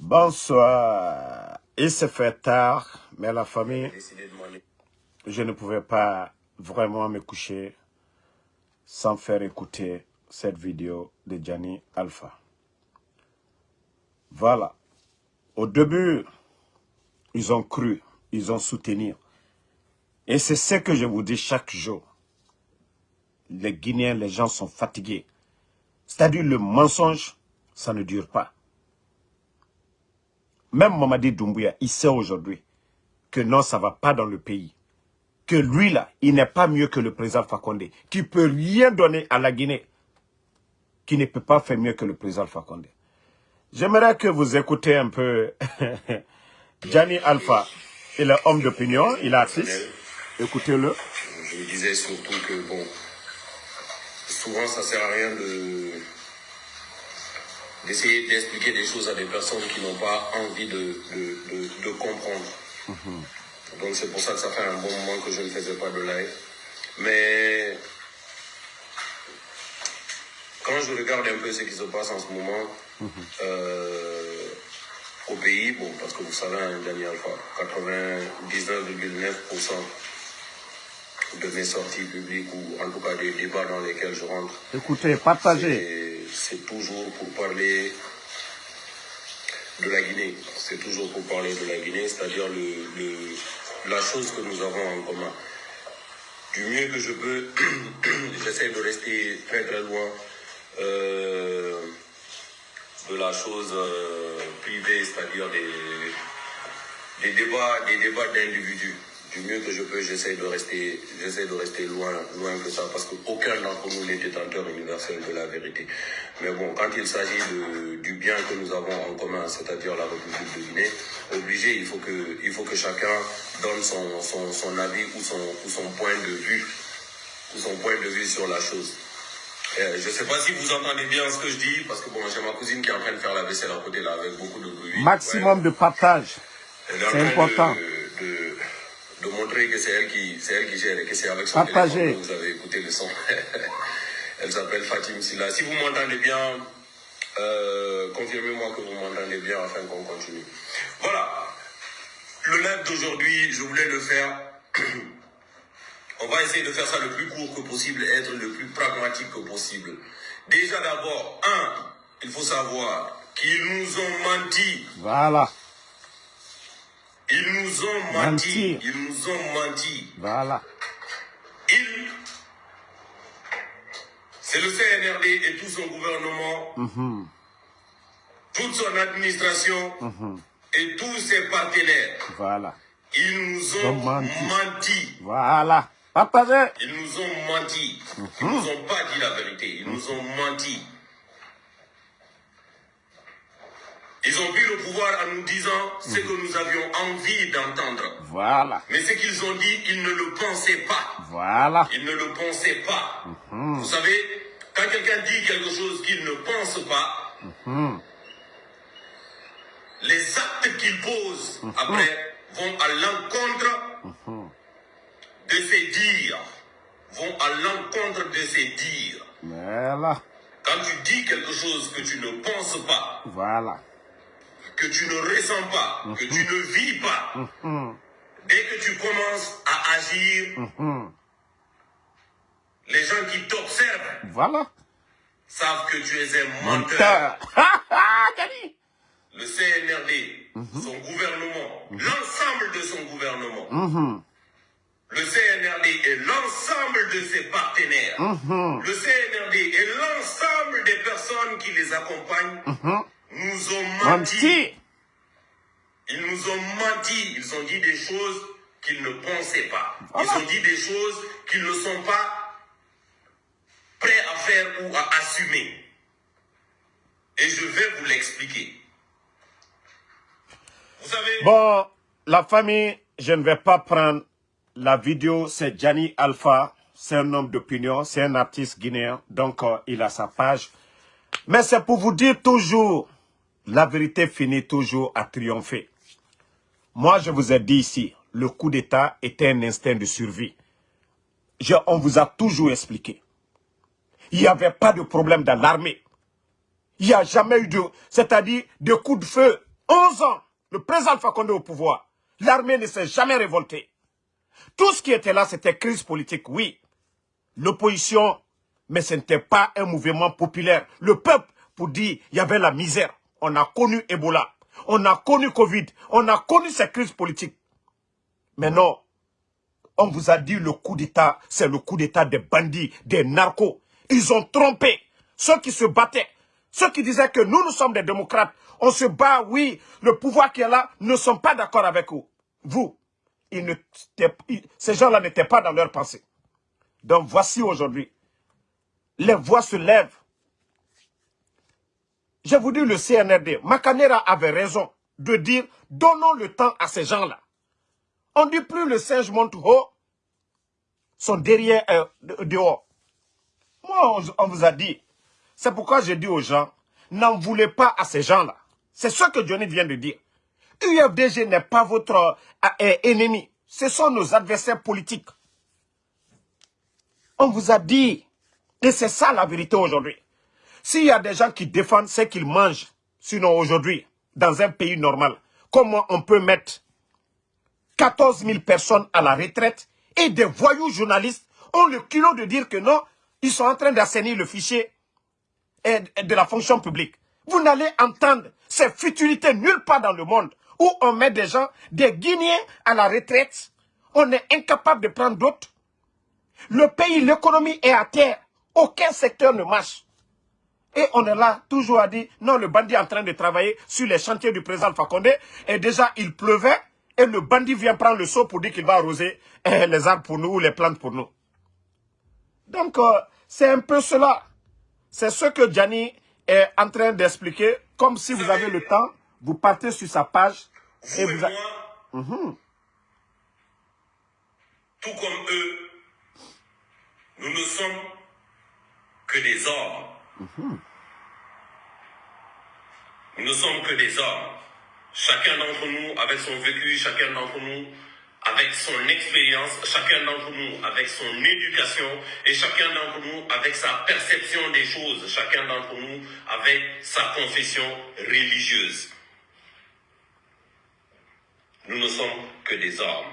Bonsoir. Il se fait tard, mais la famille, je ne pouvais pas vraiment me coucher sans faire écouter cette vidéo de Gianni Alpha. Voilà. Au début, ils ont cru, ils ont soutenu. Et c'est ce que je vous dis chaque jour. Les Guinéens, les gens sont fatigués. C'est-à-dire le mensonge, ça ne dure pas. Même Mamadi Doumbouya, il sait aujourd'hui que non, ça ne va pas dans le pays. Que lui, là, il n'est pas mieux que le président Fakonde, qui peut rien donner à la Guinée, qui ne peut pas faire mieux que le président Fakonde. J'aimerais que vous écoutez un peu Gianni Alpha. Il est homme d'opinion, il est artiste. Écoutez-le. Je disais surtout que, bon, souvent ça sert à rien de d'essayer d'expliquer des choses à des personnes qui n'ont pas envie de, de, de, comprendre. Mhm. Donc c'est pour ça que ça fait un bon moment que je ne faisais pas de live. Mais quand je regarde un peu ce qui se passe en ce moment mhm. euh, au pays, bon, parce que vous savez, hein, Daniel, 99,9% de mes sorties publiques ou en tout cas des débats dans lesquels je rentre. Écoutez, partagez. C'est toujours pour parler de la Guinée. C'est toujours pour parler de la Guinée, c'est-à-dire le, la chose que nous avons en commun. Du mieux que je peux, j'essaie de rester très très loin euh, de la chose euh, privée, c'est-à-dire des, des débats, des débats d'individus du mieux que je peux, j'essaie de rester, j'essaie de rester loin, loin que ça, parce qu'aucun d'entre nous n'est détenteur universel de la vérité. Mais bon, quand il s'agit du bien que nous avons en commun, c'est-à-dire la République de Guinée, obligé, il faut que, il faut que chacun donne son, son, son avis ou son, ou son point de vue, ou son point de vue sur la chose. Euh, je ne sais pas si vous entendez bien ce que je dis, parce que bon, j'ai ma cousine qui est en train de faire la vaisselle à côté là, avec beaucoup de bruit. Maximum de partage. C'est important de montrer que c'est elle qui elle qui gère et que c'est avec son téléphone que vous avez écouté le son. elle s'appelle Fatim Silla. Si vous m'entendez bien, euh, confirmez-moi que vous m'entendez bien afin qu'on continue. Voilà. Le live d'aujourd'hui, je voulais le faire. On va essayer de faire ça le plus court que possible et être le plus pragmatique que possible. Déjà d'abord, un, il faut savoir qu'ils nous ont menti. Voilà. Ils nous ont menti. Ils nous ont menti. Voilà. Ils... C'est le CNRD et tout son gouvernement, mm-hmm. toute son administration mm-hmm. et tous ses partenaires. Voilà. Ils nous ont, menti. Voilà. Partagez. Ils nous ont menti. Ils mm-hmm. nous ont pas dit la vérité. Ils nous ont menti. Ils ont pris le pouvoir en nous disant ce que nous avions envie d'entendre. Voilà. Mais ce qu'ils ont dit, ils ne le pensaient pas. Voilà. Ils ne le pensaient pas. Mhm. Vous savez, quand quelqu'un dit quelque chose qu'il ne pense pas, mhm. les actes qu'il pose mhm. après vont à l'encontre de ses dires. Vont à l'encontre de ses dires. Voilà. Quand tu dis quelque chose que tu ne penses pas, voilà que tu ne ressens pas, que tu ne vis pas, dès que tu commences à agir, les gens qui t'observent voilà. savent que tu es un menteur. Le CNRD, son gouvernement, l'ensemble de son gouvernement, le CNRD et l'ensemble de ses partenaires, le CNRD et l'ensemble des personnes qui les accompagnent, nous ont menti. Ils nous ont menti. Ils ont dit des choses qu'ils ne pensaient pas. Ils ont dit des choses qu'ils ne sont pas prêts à faire ou à assumer. Et je vais vous l'expliquer. Vous savez... Bon, la famille, je ne vais pas prendre la vidéo. C'est Gianni Alpha. C'est un homme d'opinion. C'est un artiste guinéen. Donc, euh, il a sa page. Mais c'est pour vous dire toujours la vérité finit toujours à triompher. Moi, je vous ai dit ici, le coup d'État était un instinct de survie. on vous a toujours expliqué. Il n'y avait pas de problème dans l'armée. Il n'y a jamais eu de, c'est-à-dire de coups de feu 11 ans, le président Condé au pouvoir, l'armée ne s'est jamais révoltée. Tout ce qui était là, c'était crise politique, oui. L'opposition, mais ce n'était pas un mouvement populaire. Le peuple, pour dire, il y avait la misère. On a connu Ebola, on a connu Covid, on a connu ces crises politiques. Mais non, on vous a dit le coup d'État, c'est le coup d'État des bandits, des narcos. Ils ont trompé ceux qui se battaient, ceux qui disaient que nous, nous sommes des démocrates. On se bat, oui, le pouvoir qui est là ne sont pas d'accord avec vous. Vous, ces gens-là n'étaient pas dans leur pensée. Donc voici aujourd'hui, les voix se lèvent. Je vous dis le CNRD, Macanera avait raison de dire, donnons le temps à ces gens-là. On dit plus le singe monte haut, son derrière dehors. Moi, on, vous a dit. C'est pourquoi j'ai dit aux gens, n'en voulez pas à ces gens-là. C'est ce que Johnny vient de dire. UFDG n'est pas votre euh, euh, ennemi. Ce sont nos adversaires politiques. On vous a dit, et c'est ça la vérité aujourd'hui. S'il y a des gens qui défendent ce qu'ils mangent, sinon aujourd'hui, dans un pays normal, comment on peut mettre 14 000 personnes à la retraite et des voyous journalistes ont le culot de dire que non, ils sont en train d'assainir le fichier de la fonction publique. Vous n'allez entendre ces futilités nulle part dans le monde où on met des gens, des Guinéens à la retraite. On est incapable de prendre d'autres. Le pays, l'économie est à terre. Aucun secteur ne marche. Et on est là, toujours à dire, non, le bandit est en train de travailler sur les chantiers du président Fakonde. Et déjà, il pleuvait. Et le bandit vient prendre le seau pour dire qu'il va arroser eh, les arbres pour nous ou les plantes pour nous. Donc, euh, c'est un peu cela. C'est ce que Gianni est en train d'expliquer. Comme si vous avez le temps, vous partez sur sa page. Vous et, vous moi, mhm. tout comme eux, nous ne sommes que des hommes. Mhm. Nous ne sommes que des hommes. Chacun d'entre nous, avec son vécu, chacun d'entre nous, avec son expérience, chacun d'entre nous avec son éducation et chacun d'entre nous avec sa perception des choses, chacun d'entre nous avec sa confession religieuse. Nous ne sommes que des hommes.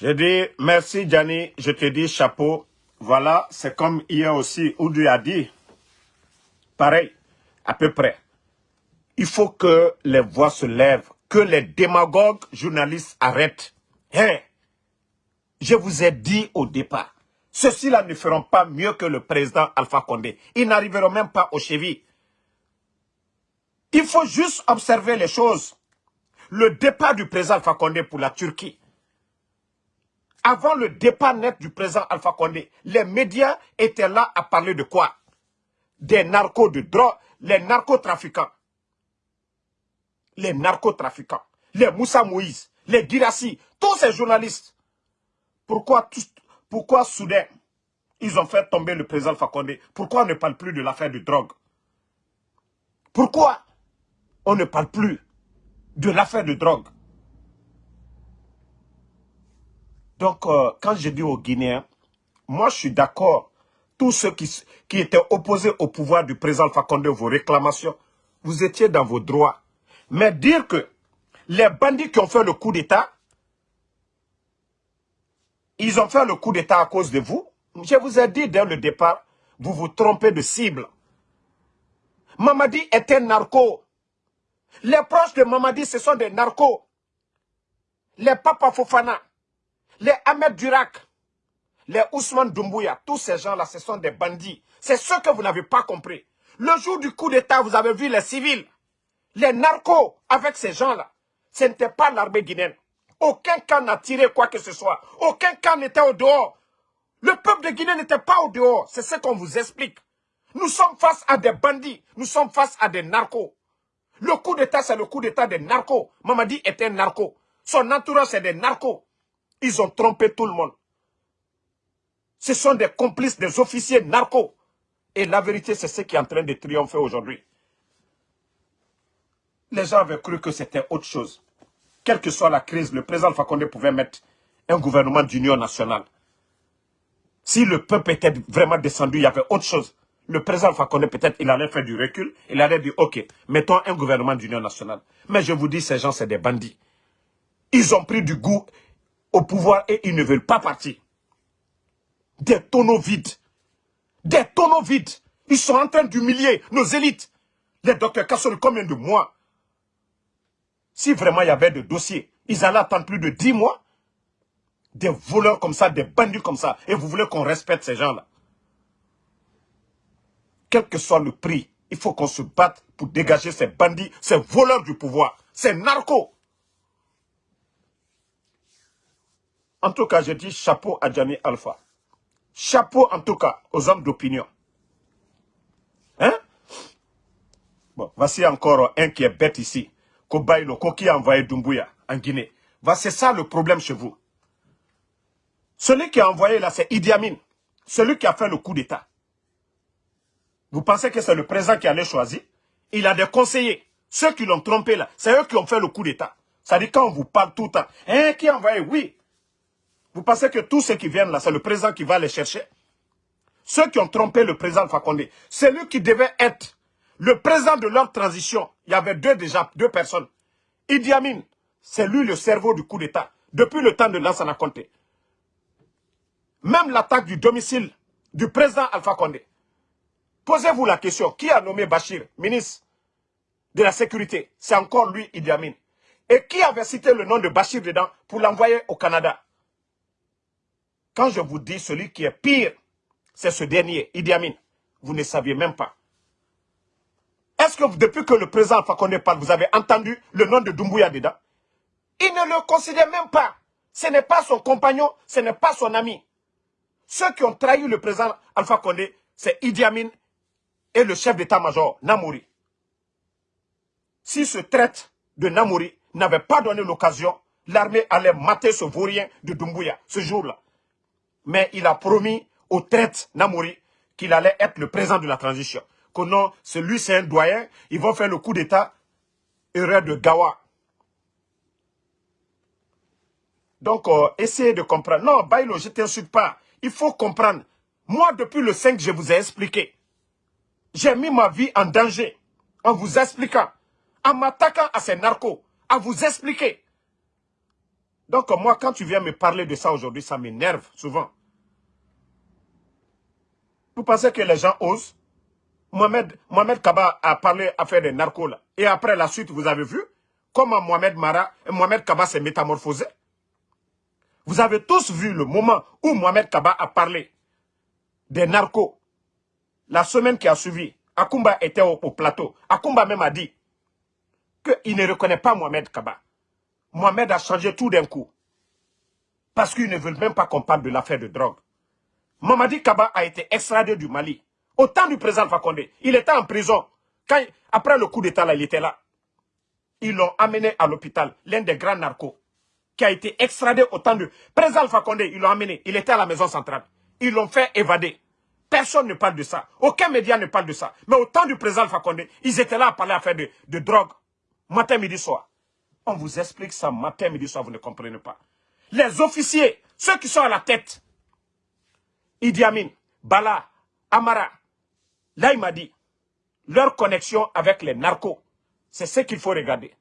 Je dis merci Gianni, je te dis chapeau. Voilà, c'est comme hier aussi, Oudou a dit, pareil, à peu près il faut que les voix se lèvent, que les démagogues journalistes arrêtent. Hein? Je vous ai dit au départ, ceux-ci-là ne feront pas mieux que le président Alpha Condé. Ils n'arriveront même pas au chevilles. Il faut juste observer les choses. Le départ du président Alpha Condé pour la Turquie. Avant le départ net du président Alpha Condé, les médias étaient là à parler de quoi? Des narcos de drogue, les narcotrafiquants. Les narcotrafiquants, les Moussa Moïse, les Girassi, tous ces journalistes. Pourquoi, pourquoi soudain, ils ont fait tomber le président Fakonde Pourquoi on ne parle plus de l'affaire de drogue? Pourquoi on ne parle plus de l'affaire de drogue? Donc, euh, quand je dis aux Guinéens, moi je suis d'accord, tous ceux qui, qui étaient opposés au pouvoir du président Fakonde, vos réclamations, vous étiez dans vos droits. Mais dire que les bandits qui ont fait le coup d'État, ils ont fait le coup d'État à cause de vous. Je vous ai dit dès le départ, vous vous trompez de cible. Mamadi un narco. Les proches de Mamadi, ce sont des narcos. Les Papa Fofana, les Ahmed Durak, les Ousmane Doumbouya, tous ces gens-là, ce sont des bandits. C'est ce que vous n'avez pas compris. Le jour du coup d'État, vous avez vu les civils. Les narcos avec ces gens-là, ce n'était pas l'armée guinéenne. Aucun camp n'a tiré quoi que ce soit. Aucun camp n'était au dehors. Le peuple de Guinée n'était pas au dehors. C'est ce qu'on vous explique. Nous sommes face à des bandits. Nous sommes face à des narcos. Le coup d'État, c'est le coup d'État des narcos. Mamadi était un narco. Son entourage, c'est des narcos. Ils ont trompé tout le monde. Ce sont des complices des officiers narcos. Et la vérité, c'est ce qui est en train de triompher aujourd'hui. Les gens avaient cru que c'était autre chose. Quelle que soit la crise, le président Fakonde pouvait mettre un gouvernement d'union nationale. Si le peuple était vraiment descendu, il y avait autre chose. le président Fakonde, peut-être, il allait faire du recul. Il allait dire, OK, mettons un gouvernement d'union nationale. Mais je vous dis, ces gens, c'est des bandits. Ils ont pris du goût au pouvoir et ils ne veulent pas partir. Des tonneaux vides. Des tonneaux vides. Ils sont en train d'humilier nos élites. Les docteurs Kassori, combien de mois Si vraiment il y avait des dossiers, ils allaient attendre plus de 10 mois. Des voleurs comme ça, des bandits comme ça. Et vous voulez qu'on respecte ces gens-là Quel que soit le prix, il faut qu'on se batte pour dégager ces bandits, ces voleurs du pouvoir, ces narcos. En tout cas, je dis chapeau à Gianni Alpha. Chapeau en tout cas aux hommes d'opinion. Hein? Bon, voici encore un qui est bête ici. Kobailo, qui a envoyé Dumbuya en Guinée. C'est ça le problème chez vous. Celui qui a envoyé là, c'est Idi Amin. Celui qui a fait le coup d'État. Vous pensez que c'est le président qui allait choisir Il a des conseillers. Ceux qui l'ont trompé là, c'est eux qui ont fait le coup d'État. Ça dit quand on vous parle tout le temps, hein, qui a envoyé? Oui, vous pensez que tous ceux qui viennent là, c'est le président qui va les chercher? Ceux qui ont trompé le président Fakonde, c'est lui qui devait être le président de leur transition. Il y avait deux déjà, deux personnes. Idi Amin, c'est lui le cerveau du coup d'État, depuis le temps de Lansana Conté. Même l'attaque du domicile du président Alpha Condé. Posez-vous la question, qui a nommé Bachir, ministre de la Sécurité? C'est encore lui, Idi Amin. Et qui avait cité le nom de Bachir dedans pour l'envoyer au Canada? Quand je vous dis celui qui est pire, c'est ce dernier, Idi Amin. Vous ne saviez même pas. Est-ce que depuis que le président Fakonde parle, vous avez entendu le nom de Doumbouya dedans Il ne le considère même pas. Ce n'est pas son compagnon, ce n'est pas son ami. Ceux qui ont trahi le président Alpha Condé, c'est Idi Amin et le chef d'état-major, Namouri. Si ce traite de Namouri n'avait pas donné l'occasion, l'armée allait mater ce vaurien de Doumbouya ce jour-là mais il a promis au traite Namouri qu'il allait être le président de la transition. Que non, celui c'est un doyen, ils vont faire le coup d'état, erreur de Gawa. Donc, euh, essayez de comprendre. Non, Bailo, je ne t'insulte pas. Il faut comprendre. Moi, depuis le 5, je vous ai expliqué. J'ai mis ma vie en danger en vous expliquant, en m'attaquant à ces narcos, à vous expliquer. Donc, moi, quand tu viens me parler de ça aujourd'hui, ça m'énerve souvent. Vous pensez que les gens osent Mohamed, Mohamed Kaba a parlé à faire des narcos là. Et après la suite, vous avez vu comment Mohamed Mara, Mohamed Kaba s'est métamorphosé? Vous avez tous vu le moment où Mohamed Kaba a parlé des narcos. La semaine qui a suivi, Akumba était au, plateau. Akumba même a dit qu'il ne reconnaît pas Mohamed Kaba. Mohamed a changé tout d'un coup. Parce qu'ils ne veulent même pas qu'on parle de l'affaire de drogue. Mamadi Kaba a été extradé du Mali. Au temps du président Fakonde, il était en prison. Quand, après le coup d'État, il était là. Ils l'ont amené à l'hôpital, l'un des grands narcos, qui a été extradé au temps du président Fakonde. Ils l'ont amené, il était à la maison centrale. Ils l'ont fait évader. Personne ne parle de ça. Aucun média ne parle de ça. Mais au temps du président Fakonde, ils étaient là à parler à faire de, de drogue. Matin, midi, soir. On vous explique ça matin, midi, soir, vous ne comprenez pas. Les officiers, ceux qui sont à la tête, Idi Amin, Bala, Amara, là il m'a dit, leur connexion avec les narcos, c'est ce qu'il faut regarder.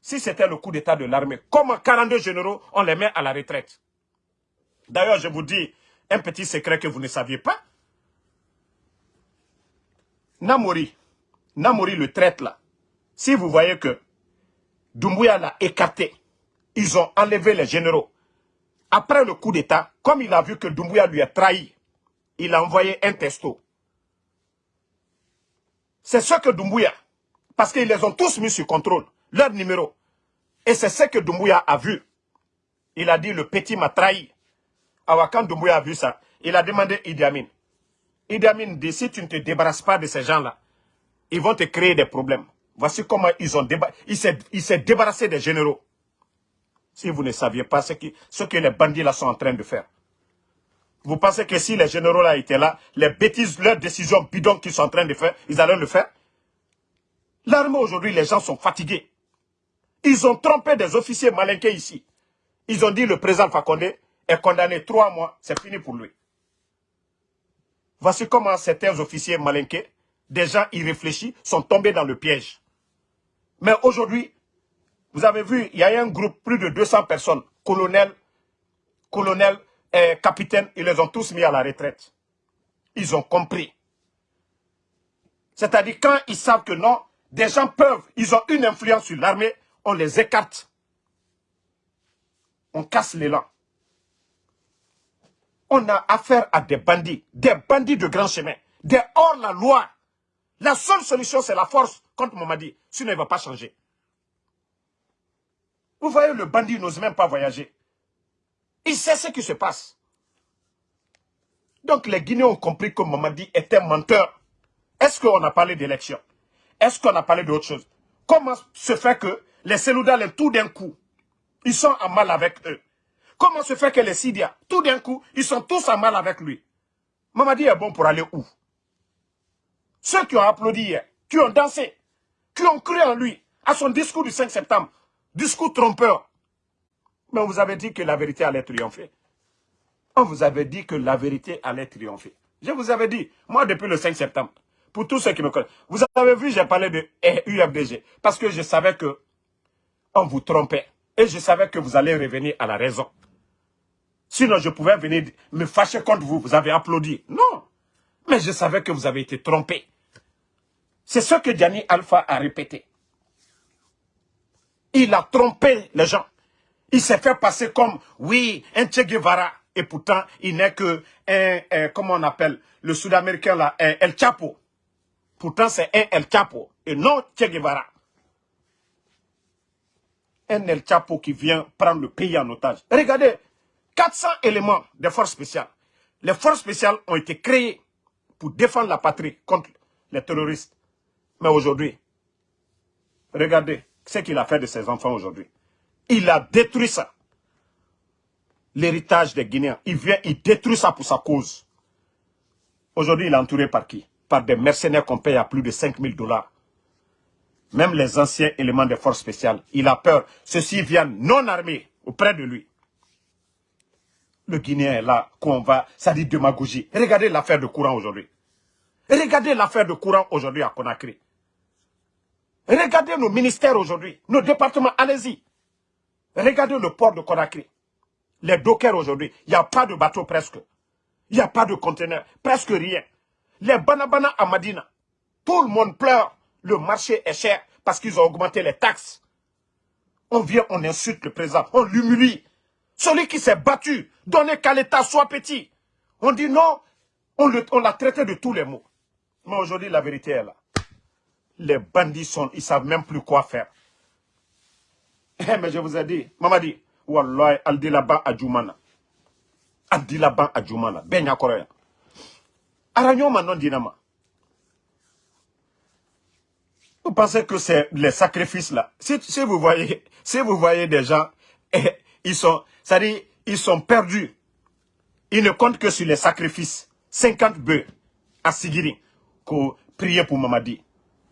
Si c'était le coup d'état de l'armée, comme 42 généraux, on les met à la retraite. D'ailleurs, je vous dis un petit secret que vous ne saviez pas. Namori, Namori le traite là. Si vous voyez que Doumbouya l'a écarté, ils ont enlevé les généraux. Après le coup d'État, comme il a vu que Doumbouya lui a trahi, il a envoyé un testo. C'est ce que Doumbouya, parce qu'ils les ont tous mis sur contrôle, leur numéro. Et c'est ce que Doumbouya a vu. Il a dit, le petit m'a trahi. Alors quand Doumbouya a vu ça, il a demandé Idi Amin. Idi Amin dit, si tu ne te débarrasses pas de ces gens-là, ils vont te créer des problèmes. Voici comment ils ont il s'est débarrassé des généraux si vous ne saviez pas ce, ce que les bandits là sont en train de faire. Vous pensez que si les généraux là étaient là, les bêtises, leurs décisions bidons qu'ils sont en train de faire, ils allaient le faire? L'armée aujourd'hui, les gens sont fatigués. Ils ont trompé des officiers malinqués ici. Ils ont dit le président Fakonde est condamné trois mois, c'est fini pour lui. Voici comment certains officiers malinqués, des gens irréfléchis, sont tombés dans le piège. Mais aujourd'hui, vous avez vu, il y a un groupe, plus de 200 personnes, colonels, colonels, et capitaines, ils les ont tous mis à la retraite. Ils ont compris. C'est-à-dire quand ils savent que non, des gens peuvent, ils ont une influence sur l'armée, on les écarte. On casse l'élan. On a affaire à des bandits, des bandits de grand chemin, des hors-la-loi. La seule solution, c'est la force contre Mamadi, sinon il ne va pas changer. Vous voyez, le bandit n'ose même pas voyager. Il sait ce qui se passe. Donc les Guinéens ont compris que Mamadi était menteur. Est-ce qu'on a parlé d'élection? Est-ce qu'on a parlé d'autre chose? Comment se fait que les Seloudales, tout d'un coup, ils sont en mal avec eux? Comment se fait que les Sidia, tout d'un coup, ils sont tous en mal avec lui? Mamadi est bon pour aller où? Ceux qui ont applaudi hier, qui ont dansé, qui ont cru en lui, à son discours du 5 septembre, discours trompeur. Mais on vous avait dit que la vérité allait triompher. On vous avait dit que la vérité allait triompher. Je vous avais dit, moi depuis le 5 septembre, pour tous ceux qui me connaissent, vous avez vu, j'ai parlé de UFDG, parce que je savais que on vous trompait. Et je savais que vous allez revenir à la raison. Sinon, je pouvais venir me fâcher contre vous. Vous avez applaudi. Non. Mais je savais que vous avez été trompé. C'est ce que Gianni Alpha a répété. Il a trompé les gens. Il s'est fait passer comme, oui, un Che Guevara. Et pourtant, il n'est que un, comment on appelle, le sud-américain là, un El Chapo. Pourtant, c'est un El Chapo et non Che Guevara. Un El Chapo qui vient prendre le pays en otage. Regardez, 400 éléments des forces spéciales. Les forces spéciales ont été créées pour défendre la patrie contre les terroristes. Mais aujourd'hui, regardez ce qu'il a fait de ses enfants aujourd'hui. Il a détruit ça. L'héritage des Guinéens. Il vient, il détruit ça pour sa cause. Aujourd'hui, il est entouré par qui? Par des mercenaires qu'on paye à plus de 5000 dollars. Même les anciens éléments des forces spéciales. Il a peur. Ceux-ci viennent non armés auprès de lui. Le Guinéen est là, qu'on va, ça dit démagogie. Regardez l'affaire de courant aujourd'hui. Regardez l'affaire de courant aujourd'hui à Conakry. Regardez nos ministères aujourd'hui, nos départements, allez-y. Regardez le port de Conakry. Les dockers aujourd'hui, il n'y a pas de bateau presque. Il n'y a pas de conteneurs, presque rien. Les banabana à Madina, tout le monde pleure. Le marché est cher parce qu'ils ont augmenté les taxes. On vient, on insulte le président, on l'humilie. Celui qui s'est battu, donné qu'à l'État soit petit. On dit non, on l'a traité de tous les mots. Mais aujourd'hui, la vérité est là les bandits sont, ils savent même plus quoi faire. Eh, mais je vous ai dit, maman dit, Wallah, Aldilaban Adjoumana. Aldilaban Adjoumana, Benya Korea. Aranyoma non dinama. Vous pensez que c'est les sacrifices là? Si, si, vous voyez, si vous voyez des gens, eh, ils sont, ça dit, ils sont perdus. Ils ne comptent que sur les sacrifices. 50 bœufs à Sigiri, pour prier pour Mamadi.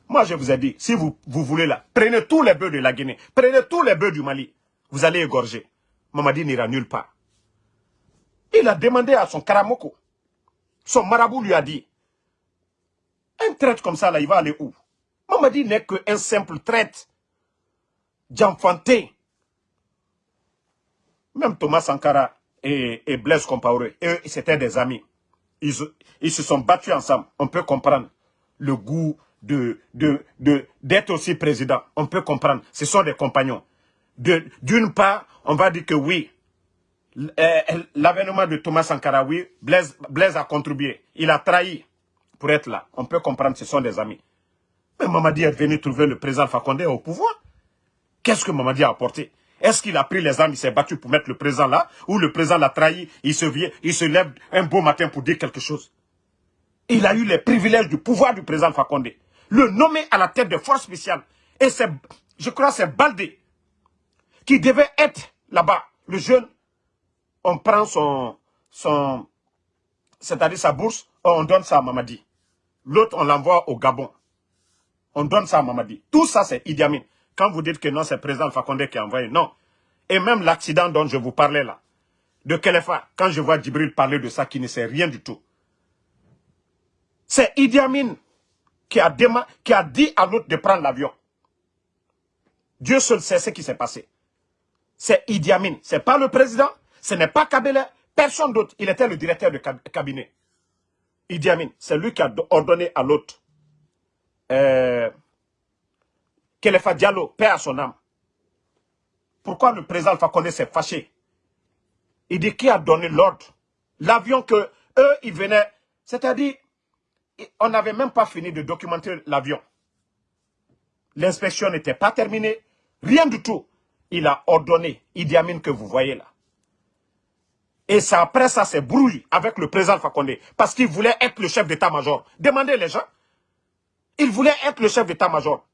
Moi, je vous ai dit, si vous, voulez là, prenez tous les bœufs de la Guinée, prenez tous les bœufs du Mali, vous allez égorger. Mamadi n'ira nulle part. Il a demandé à son Karamoko. Son marabout lui a dit, un traite comme ça, là, il va aller où? Mamadi n'est qu'un simple traite d'enfanté. Même Thomas Sankara et, et Blaise Compaoré, eux, c'était des amis. Ils, ils se sont battus ensemble. On peut comprendre le goût de d'être de, aussi président. On peut comprendre. Ce sont des compagnons. D'une part, on va dire que oui, euh, l'avènement de Thomas Sankara, oui, Blaise, Blaise a contribué. Il a trahi pour être là. On peut comprendre, ce sont des amis. Mais Mamadi est venu trouver le président Fakonde au pouvoir. Qu'est-ce que Mamadi a apporté? Est-ce qu'il a pris les armes, il s'est battu pour mettre le président là Ou le président l'a trahi, il se, vient, il se lève un beau matin pour dire quelque chose? Il a eu les privilèges du pouvoir du président Fakonde le nommer à la tête de forces spéciales. Et c'est, je crois c'est Baldé qui devait être là-bas. Le jeune, on prend son, son c'est-à-dire sa bourse, on donne ça à Mamadi. L'autre, on l'envoie au Gabon. On donne ça à Mamadi. Tout ça, c'est Idi Amin. Quand vous dites que non, c'est président Fakonde qui a envoyé, non. Et même l'accident dont je vous parlais là, de Kelefa, quand je vois Djibril parler de ça, qui ne sait rien du tout. C'est Idi Amin qui a, qui a dit à l'autre de prendre l'avion. Dieu seul sait ce qui s'est passé. C'est Idi Amin. Ce n'est pas le président, ce n'est pas Kabila, personne d'autre. Il était le directeur de cabinet. Idi Amin, c'est lui qui a ordonné à l'autre. Euh, Kelefa Diallo, paix à son âme. Pourquoi le président Alpha Condé s'est fâché? Il dit qui a donné l'ordre? L'avion que eux, ils venaient, c'est-à-dire, on n'avait même pas fini de documenter l'avion. L'inspection n'était pas terminée, rien du tout. Il a ordonné, Idi Amin que vous voyez là. Et après ça, c'est brouille avec le président Fakonde. Parce qu'il voulait être le chef d'état-major. Demandez les gens. Il voulait être le chef d'état-major.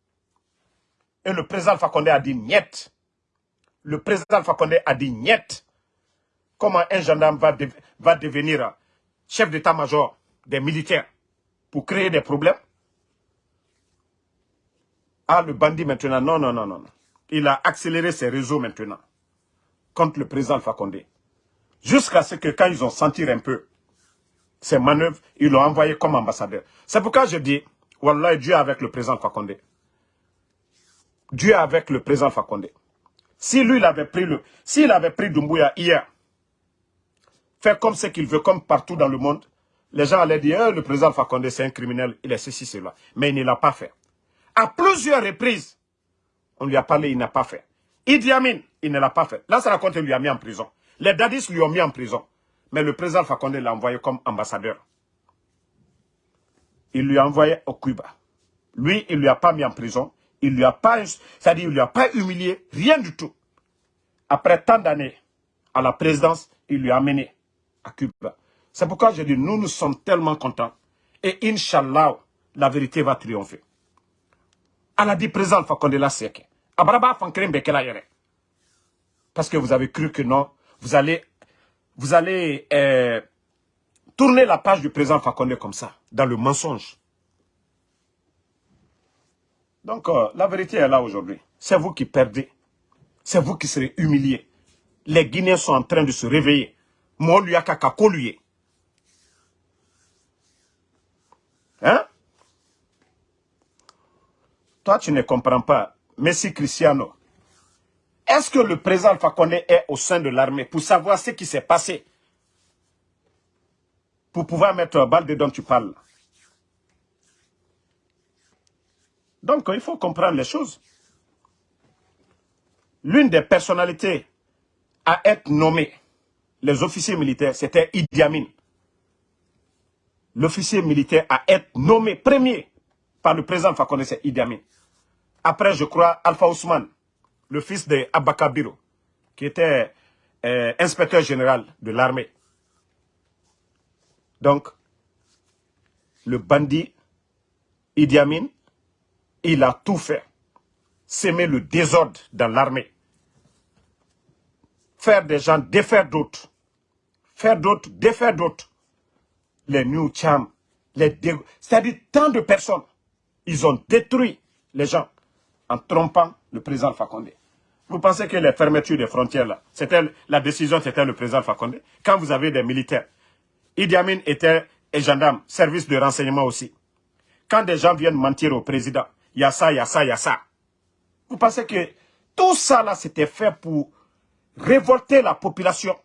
Et le président Fakonde a dit niet. Le président Fakonde a dit niet. Comment un gendarme va devenir chef d'état-major des militaires? Pour créer des problèmes Ah, le bandit maintenant, non, non, non, non. Il a accéléré ses réseaux maintenant contre le président Fakonde. Jusqu'à ce que quand ils ont senti un peu ces manœuvres, ils l'ont envoyé comme ambassadeur. C'est pourquoi je dis, Wallah, Dieu avec le président Fakonde. Dieu avec le président Fakonde. Si lui, il avait pris le, s'il avait pris Dumbuya hier, faire comme ce qu'il veut, comme partout dans le monde, les gens allaient dire, eh, le président Fakonde, c'est un criminel, il est ceci, cela. Mais il ne l'a pas fait. À plusieurs reprises, on lui a parlé, il n'a pas fait. Idi Amin, il ne l'a pas fait. Là, ça raconte, il lui a mis en prison. Les dadis lui ont mis en prison. Mais le président Fakonde l'a envoyé comme ambassadeur. Il lui a envoyé au Cuba. Lui, il ne lui a pas mis en prison. Il lui a pas, c'est-à-dire, il lui a pas humilié, rien du tout. Après tant d'années à la présidence, il lui a amené à Cuba. C'est pourquoi je dis, nous, nous sommes tellement contents. Et Inch'Allah, la vérité va triompher. a dit président Fakonde la seke. Abraba Parce que vous avez cru que non, vous allez, vous allez euh, tourner la page du président Fakonde comme ça, dans le mensonge. Donc, euh, la vérité est là aujourd'hui. C'est vous qui perdez. C'est vous qui serez humiliés. Les Guinéens sont en train de se réveiller. Moi, lui, lui. Hein? Toi, tu ne comprends pas. Messi Cristiano, est-ce que le président Fakonde est au sein de l'armée pour savoir ce qui s'est passé? Pour pouvoir mettre balle dont tu parles. Donc, il faut comprendre les choses. L'une des personnalités à être nommée, les officiers militaires, c'était Idi Amin. L'officier militaire à être nommé premier par le président Fakonde, Amin. Après, je crois, Alpha Ousmane le fils de qui était euh, inspecteur général de l'armée. Donc, le bandit Idi Amin, il a tout fait. S'aimer le désordre dans l'armée. Faire des gens défaire d'autres. Faire d'autres, défaire d'autres. Les New Cham, c'est-à-dire tant de personnes. Ils ont détruit les gens en trompant le président Fakonde. Vous pensez que les fermetures des frontières, là, c'était la décision, c'était le président Fakonde. Quand vous avez des militaires, Idi Amin était un gendarme, service de renseignement aussi. Quand des gens viennent mentir au président, il y a ça, il y a ça, il y a ça. Vous pensez que tout ça, là, c'était fait pour révolter la population.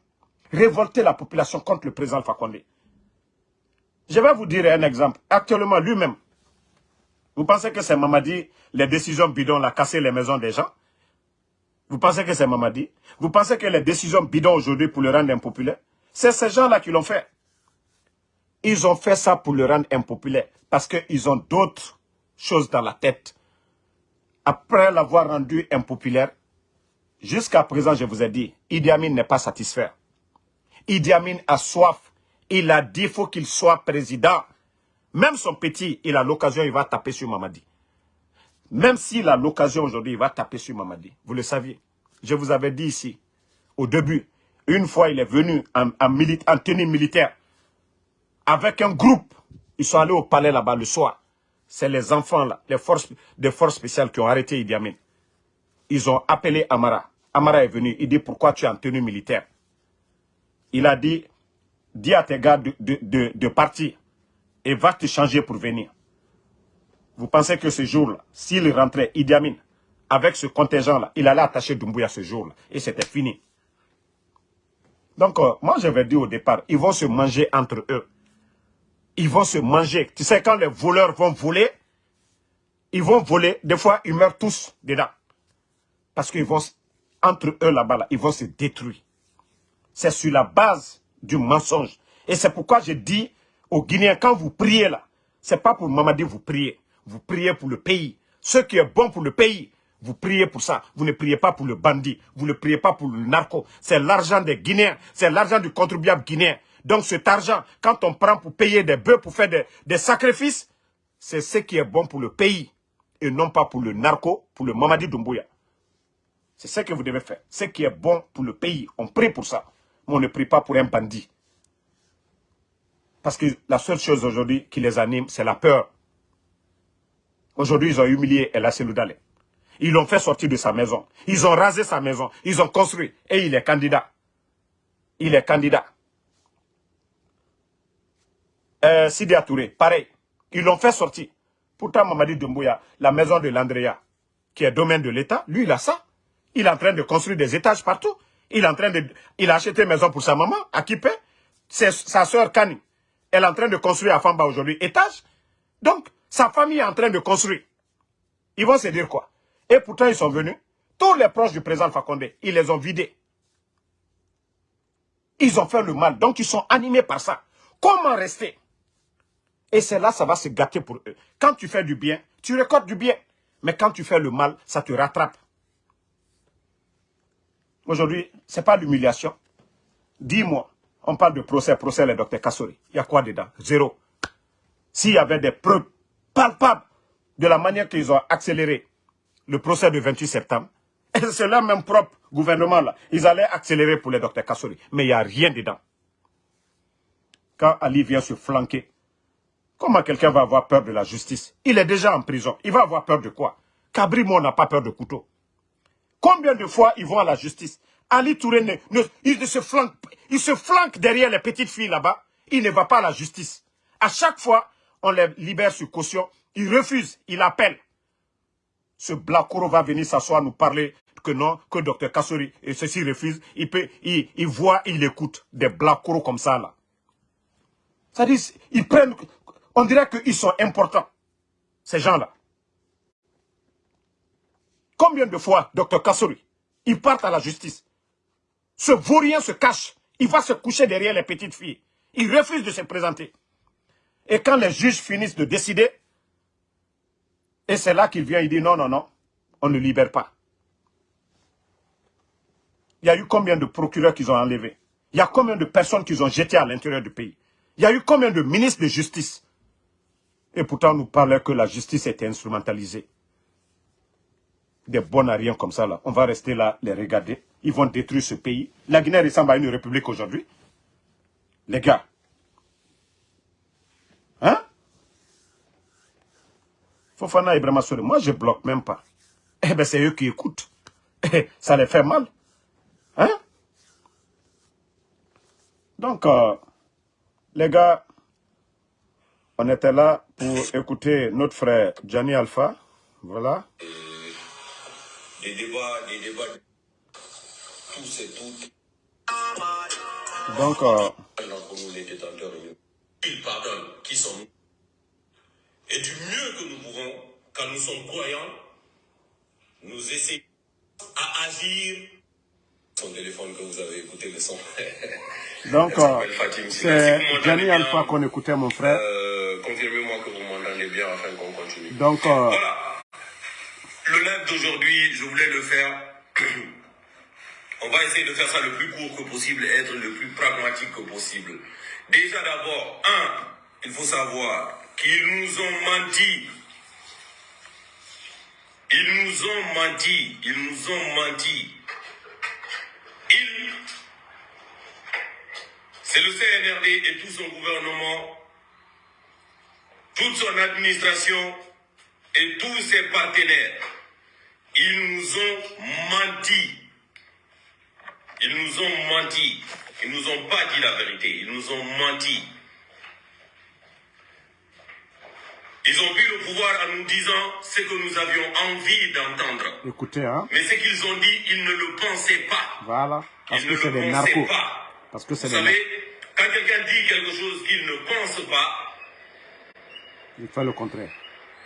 Révolter la population contre le président Fakonde. Je vais vous dire un exemple. Actuellement, lui-même, vous pensez que c'est Mamadi, les décisions bidons, a cassé les maisons des gens? Vous pensez que c'est Mamadi? Vous pensez que les décisions bidons aujourd'hui pour le rendre impopulaire? C'est ces gens-là qui l'ont fait. Ils ont fait ça pour le rendre impopulaire parce qu'ils ont d'autres choses dans la tête. Après l'avoir rendu impopulaire, jusqu'à présent, je vous ai dit, Idi Amin n'est pas satisfait. Idi Amin a soif. Il a dit faut qu'il soit président. Même son petit, il a l'occasion, il va taper sur Mamadi. Même s'il a l'occasion aujourd'hui, il va taper sur Mamadi. Vous le saviez. Je vous avais dit ici, au début, une fois il est venu en, en, tenue militaire, avec un groupe, ils sont allés au palais là-bas le soir. C'est les enfants là, les forces, des forces spéciales qui ont arrêté Idi Amin. Ils ont appelé Amara. Amara est venu, il dit pourquoi tu es en tenue militaire? Il a dit, dis à tes gars de, partir. et va te changer pour venir. Vous pensez que ce jour-là, s'il rentrait Idi Amin, avec ce contingent-là, il allait attacher Doumbouya ce jour-là. Et c'était fini. Donc, euh, moi, j'avais dit au départ, ils vont se manger entre eux. Ils vont se manger. Tu sais, quand les voleurs vont voler, ils vont voler. Des fois, ils meurent tous dedans. Parce qu'ils vont, entre eux là-bas, là, ils vont se détruire. C'est sur la base du mensonge. Et c'est pourquoi je dis aux Guinéens, quand vous priez là, c'est pas pour Mamadi vous priez. Vous priez pour le pays. Ce qui est bon pour le pays, vous priez pour ça. Vous ne priez pas pour le bandit. Vous ne priez pas pour le narco. C'est l'argent des Guinéens. C'est l'argent du contribuable guinéen. Donc cet argent, quand on prend pour payer des bœufs, pour faire des, sacrifices, c'est ce qui est bon pour le pays. Et non pas pour le narco, pour le Mamadi Doumbouya. C'est ce que vous devez faire. Ce qui est bon pour le pays. On prie pour ça. On ne prie pas pour un bandit. Parce que la seule chose aujourd'hui qui les anime, c'est la peur. Aujourd'hui, ils ont humilié El Seloudale. Ils l'ont fait sortir de sa maison. Ils ont rasé sa maison. Ils ont construit. Et il est candidat. Il est candidat. Euh, Sidi Touré, pareil. Ils l'ont fait sortir. Pourtant, Mamadi Doumbouya, la maison de l'Andrea, qui est domaine de l'État, lui, il a ça. Il est en train de construire des étages partout. Il a acheté une maison pour sa maman, à. C'est sa soeur Kani. Elle est en train de construire à Famba aujourd'hui, étage. Donc, sa famille est en train de construire. Ils vont se dire quoi? Et pourtant, ils sont venus. Tous les proches du président Fakonde, ils les ont vidés. Ils ont fait le mal. Donc, ils sont animés par ça. Comment rester? Et c'est là, ça va se gâter pour eux. Quand tu fais du bien, tu récoltes du bien. Mais quand tu fais le mal, ça te rattrape. Aujourd'hui, ce n'est pas l'humiliation. Dis-moi, on parle de procès, procès le docteur Kassori. Il y a quoi dedans? Zéro. S'il y avait des preuves palpables de la manière qu'ils ont accéléré le procès du 28 septembre, c'est leur même propre gouvernement là, ils allaient accélérer pour le docteur Kassori. Mais il n'y a rien dedans. Quand Ali vient se flanquer, comment quelqu'un va avoir peur de la justice? Il est déjà en prison. Il va avoir peur de quoi? Cabrimo n'a pas peur de couteau. Combien de fois ils vont à la justice? Ali Touré, il, se flanque, il se flanque derrière les petites filles là-bas. Il ne va pas à la justice. À chaque fois, on les libère sur caution. Il refuse, il appelle. Ce Blakoro va venir s'asseoir, nous parler que non, que Dr Kassori, et ceci refuse. Il, peut, il, voit, il écoute des Blakoro comme ça là. Ça dit, ils prennent, on dirait qu'ils sont importants, ces gens-là. Combien de fois, Dr Kassori, ils partent à la justice? Ce vaurien se cache. Il va se coucher derrière les petites filles. Il refuse de se présenter. Et quand les juges finissent de décider, et c'est là qu'il vient, il dit non, non, non, on ne libère pas. Il y a eu combien de procureurs qu'ils ont enlevés? Il y a combien de personnes qu'ils ont jetées à l'intérieur du pays? Il y a eu combien de ministres de justice? Et pourtant, on nous parlait que la justice était instrumentalisée des bons à comme ça, là. On va rester là, les regarder. Ils vont détruire ce pays. La Guinée ressemble à une république aujourd'hui. Les gars. Hein? Fofana Ibrahima moi je bloque même pas. Eh bien c'est eux qui écoutent. Eh, ça les fait mal. Hein? Donc, euh, les gars, on était là pour écouter notre frère Gianni Alpha. Voilà des débats, des débats, tous et toutes. Donc, euh... nous, les détenteurs, ils pardonnent, qui sont Et du mieux que nous pouvons, quand nous sommes croyants, nous essayons à agir. Son téléphone que vous avez écouté le son. Donc, euh, c'est Gianni Alpha qu'on écoutait, mon frère. Euh, Confirmez-moi que vous m'entendez bien afin qu'on continue. Donc, euh, voilà. D'aujourd'hui, je voulais le faire. On va essayer de faire ça le plus court que possible et être le plus pragmatique que possible. Déjà d'abord, un, il faut savoir qu'ils nous ont menti. Ils nous ont menti. Ils nous ont menti. Ils, c'est le CNRD et tout son gouvernement, toute son administration et tous ses partenaires ils nous ont menti. Ils nous ont menti. Ils nous ont pas dit la vérité. Ils nous ont menti. Ils ont pris le pouvoir en nous disant ce que nous avions envie d'entendre. Écoutez, hein. Mais ce qu'ils ont dit, ils ne le pensaient pas. Voilà. Parce Ils que ne c'est le des pensaient narcos. pas. Parce que c'est Vous des savez, quand quelqu'un dit quelque chose qu'il ne pense pas, Il fait le contraire.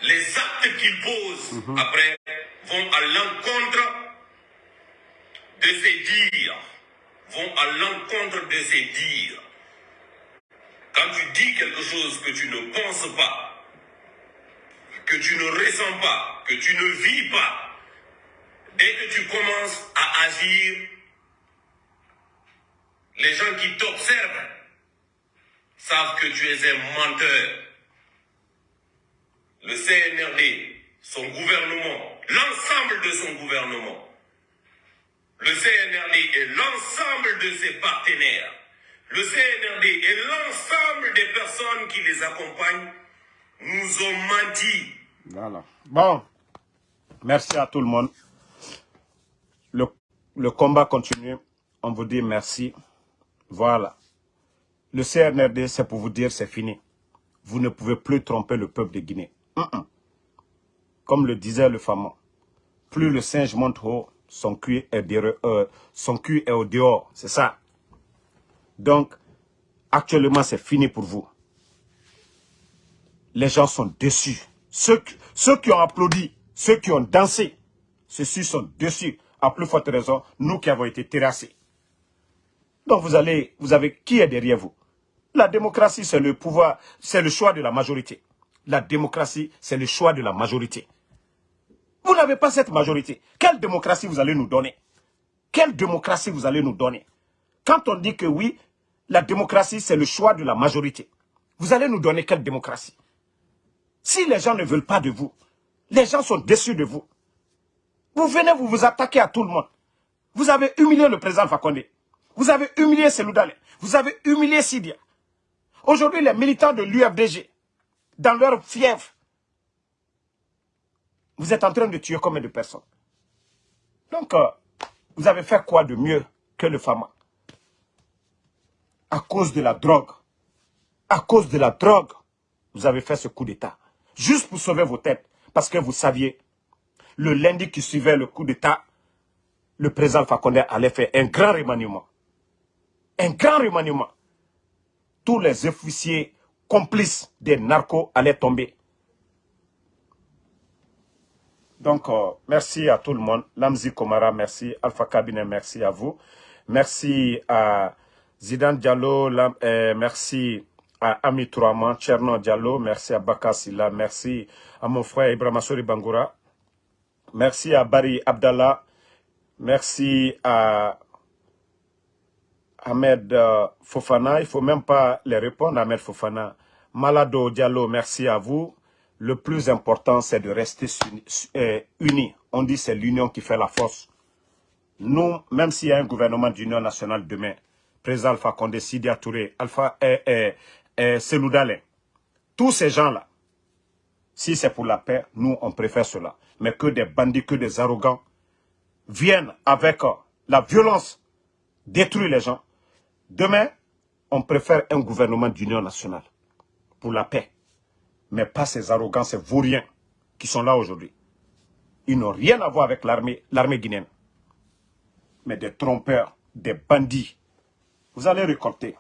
Les actes qu'il pose Mhm. après vont à l'encontre de ses dires. Vont à l'encontre de ses dires. Quand tu dis quelque chose que tu ne penses pas, que tu ne ressens pas, que tu ne vis pas, dès que tu commences à agir, les gens qui t'observent savent que tu es un menteur. Le CNRD, son gouvernement, l'ensemble de son gouvernement, le CNRD et l'ensemble de ses partenaires, le CNRD et l'ensemble des personnes qui les accompagnent nous ont menti. Voilà. Bon. Merci à tout le monde. Le, le combat continue. On vous dit merci. Voilà. Le CNRD, c'est pour vous dire c'est fini. Vous ne pouvez plus tromper le peuple de Guinée. Comme le disait le fameux. Plus le singe monte haut, son cul est, derrière- euh, son cul est au dehors. C'est ça. Donc, actuellement, c'est fini pour vous. Les gens sont déçus. Ceux, qui- ceux qui ont applaudi, ceux qui ont dansé, ceux-ci sont déçus. À plus forte raison, nous qui avons été terrassés. Donc vous allez, vous avez, qui est derrière vous? La démocratie, c'est le pouvoir, c'est le choix de la majorité. La démocratie, c'est le choix de la majorité. Vous n'avez pas cette majorité. Quelle démocratie vous allez nous donner? Quelle démocratie vous allez nous donner? Quand on dit que oui, la démocratie, c'est le choix de la majorité, vous allez nous donner quelle démocratie? Si les gens ne veulent pas de vous, les gens sont déçus de vous. Vous venez, vous vous attaquez à tout le monde. Vous avez humilié le président Fakonde. Vous avez humilié Seloudale. Vous avez humilié Sidia. Aujourd'hui, les militants de l'UFDG, dans leur fièvre, vous êtes en train de tuer combien de personnes? Donc, euh, vous avez fait quoi de mieux que le FAMA? À cause de la drogue. À cause de la drogue, vous avez fait ce coup d'État. Juste pour sauver vos têtes. Parce que vous saviez, le lundi qui suivait le coup d'État, le président Fakonde allait faire un grand remaniement. Un grand remaniement. Tous les officiers complices des narcos allaient tomber. Donc, euh, merci à tout le monde. Lamzi Komara, merci. Alpha Cabinet, merci à vous. Merci à Zidane Diallo, euh, merci à Ami Touraman, Tcherno Diallo, merci à Baka Silla, merci à mon frère Ibrahim Assouri Bangoura, merci à Barry Abdallah, merci à Ahmed euh, Fofana, il faut même pas les répondre, Ahmed Fofana. Malado Diallo, merci à vous. Le plus important, c'est de rester euh, unis. On dit c'est l'union qui fait la force. Nous, même s'il y a un gouvernement d'union nationale demain, président Alpha Condé, Sidia Touré, Alpha Dalein, tous ces gens-là, si c'est pour la paix, nous, on préfère cela. Mais que des bandits, que des arrogants viennent avec la violence détruire les gens. Demain, on préfère un gouvernement d'union nationale pour la paix. Mais pas ces arrogants, ces vauriens qui sont là aujourd'hui. Ils n'ont rien à voir avec l'armée guinéenne. Mais des trompeurs, des bandits. Vous allez récolter.